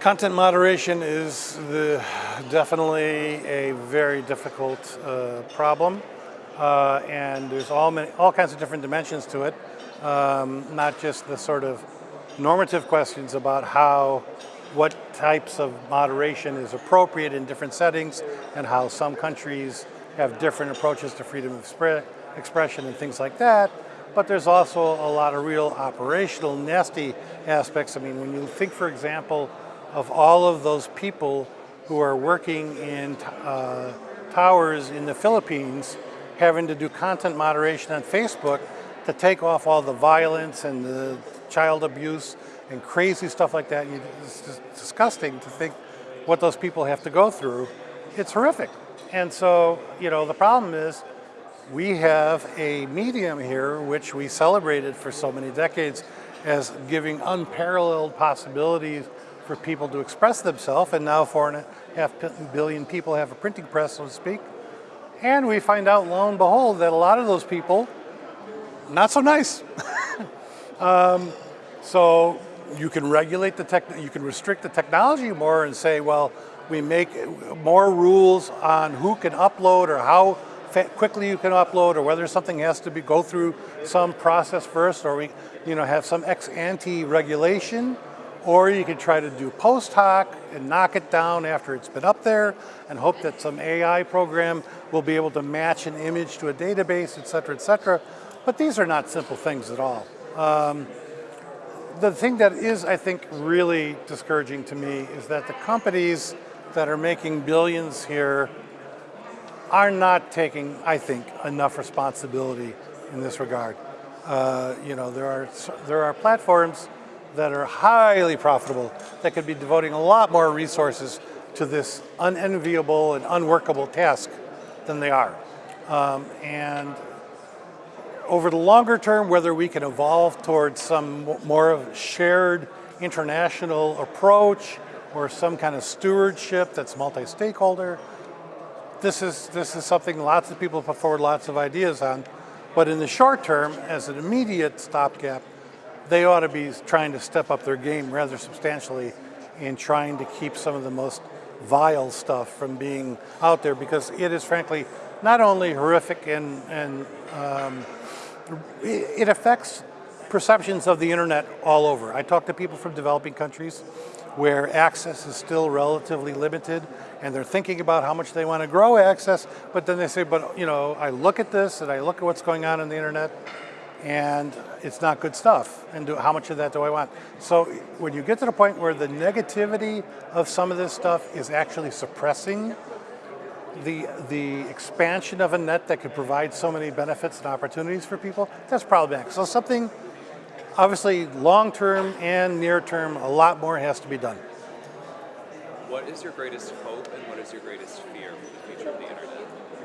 Content moderation is the, definitely a very difficult uh, problem. Uh, and there's all, many, all kinds of different dimensions to it. Um, not just the sort of normative questions about how, what types of moderation is appropriate in different settings and how some countries have different approaches to freedom of expression and things like that. But there's also a lot of real operational nasty aspects. I mean, when you think, for example, of all of those people who are working in uh, towers in the Philippines having to do content moderation on Facebook to take off all the violence and the child abuse and crazy stuff like that. It's just disgusting to think what those people have to go through. It's horrific. And so, you know, the problem is we have a medium here which we celebrated for so many decades as giving unparalleled possibilities for people to express themselves, and now four and a half billion people have a printing press, so to speak. And we find out, lo and behold, that a lot of those people, not so nice. um, so you can regulate the tech, you can restrict the technology more and say, well, we make more rules on who can upload or how quickly you can upload or whether something has to be go through some process first or we you know have some ex ante regulation or you could try to do post hoc and knock it down after it's been up there and hope that some AI program will be able to match an image to a database, et cetera, et cetera. But these are not simple things at all. Um, the thing that is, I think, really discouraging to me is that the companies that are making billions here are not taking, I think, enough responsibility in this regard. Uh, you know, there are, there are platforms that are highly profitable that could be devoting a lot more resources to this unenviable and unworkable task than they are. Um, and over the longer term, whether we can evolve towards some more of shared international approach or some kind of stewardship that's multi-stakeholder, this is, this is something lots of people put forward lots of ideas on. But in the short term, as an immediate stopgap, they ought to be trying to step up their game rather substantially in trying to keep some of the most vile stuff from being out there because it is frankly not only horrific and, and um, it affects perceptions of the internet all over. I talk to people from developing countries where access is still relatively limited and they're thinking about how much they want to grow access, but then they say, but you know, I look at this and I look at what's going on in the internet and it's not good stuff. And do, how much of that do I want? So when you get to the point where the negativity of some of this stuff is actually suppressing the, the expansion of a net that could provide so many benefits and opportunities for people, that's problematic. So something, obviously long-term and near-term, a lot more has to be done. What is your greatest hope and what is your greatest fear for the future of the internet?